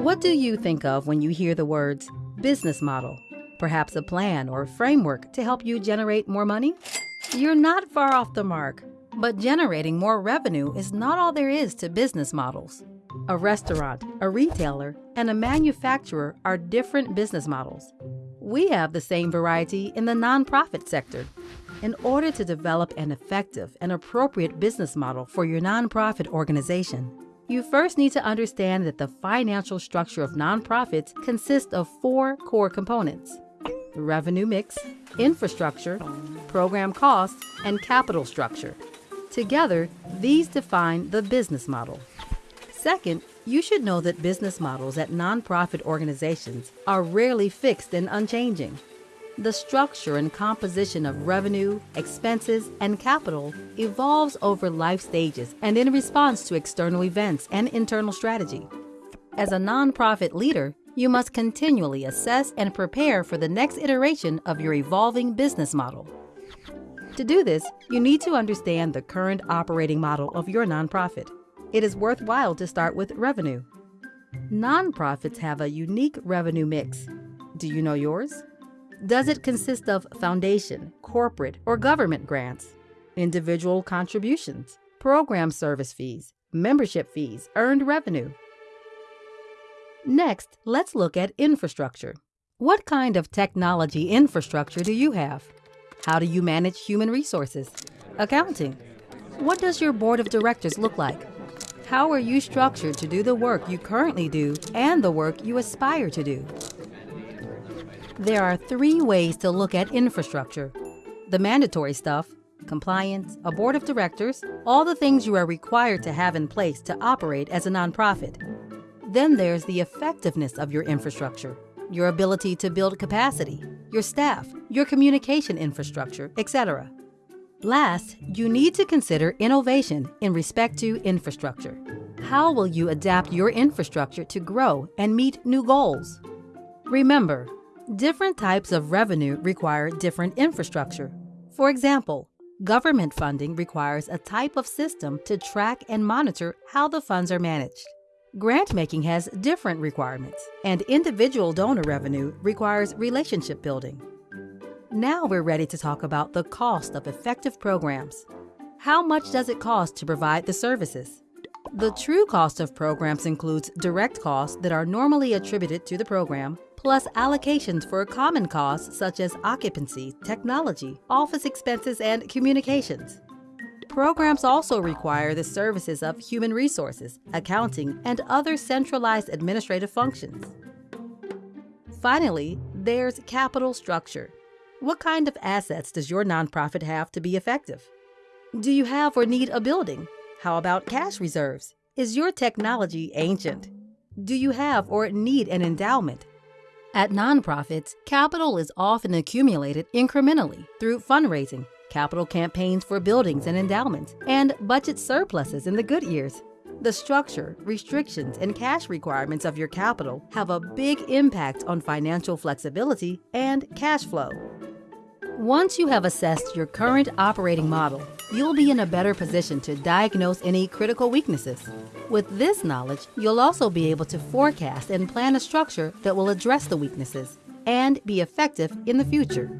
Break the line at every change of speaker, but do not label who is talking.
What do you think of when you hear the words business model? Perhaps a plan or framework to help you generate more money? You're not far off the mark, but generating more revenue is not all there is to business models. A restaurant, a retailer, and a manufacturer are different business models. We have the same variety in the nonprofit sector. In order to develop an effective and appropriate business model for your nonprofit organization, you first need to understand that the financial structure of nonprofits consists of four core components the revenue mix, infrastructure, program costs, and capital structure. Together, these define the business model. Second, you should know that business models at nonprofit organizations are rarely fixed and unchanging. The structure and composition of revenue, expenses, and capital evolves over life stages and in response to external events and internal strategy. As a nonprofit leader, you must continually assess and prepare for the next iteration of your evolving business model. To do this, you need to understand the current operating model of your nonprofit. It is worthwhile to start with revenue. Nonprofits have a unique revenue mix. Do you know yours? Does it consist of foundation, corporate, or government grants, individual contributions, program service fees, membership fees, earned revenue? Next, let's look at infrastructure. What kind of technology infrastructure do you have? How do you manage human resources? Accounting. What does your board of directors look like? How are you structured to do the work you currently do and the work you aspire to do? There are three ways to look at infrastructure the mandatory stuff, compliance, a board of directors, all the things you are required to have in place to operate as a nonprofit. Then there's the effectiveness of your infrastructure, your ability to build capacity, your staff, your communication infrastructure, etc. Last, you need to consider innovation in respect to infrastructure. How will you adapt your infrastructure to grow and meet new goals? Remember, Different types of revenue require different infrastructure. For example, government funding requires a type of system to track and monitor how the funds are managed. Grant making has different requirements, and individual donor revenue requires relationship building. Now we're ready to talk about the cost of effective programs. How much does it cost to provide the services? The true cost of programs includes direct costs that are normally attributed to the program, plus allocations for a common costs such as occupancy, technology, office expenses, and communications. Programs also require the services of human resources, accounting, and other centralized administrative functions. Finally, there's capital structure. What kind of assets does your nonprofit have to be effective? Do you have or need a building? How about cash reserves? Is your technology ancient? Do you have or need an endowment? At nonprofits, capital is often accumulated incrementally through fundraising, capital campaigns for buildings and endowments, and budget surpluses in the good years. The structure, restrictions, and cash requirements of your capital have a big impact on financial flexibility and cash flow. Once you have assessed your current operating model, you'll be in a better position to diagnose any critical weaknesses. With this knowledge, you'll also be able to forecast and plan a structure that will address the weaknesses and be effective in the future.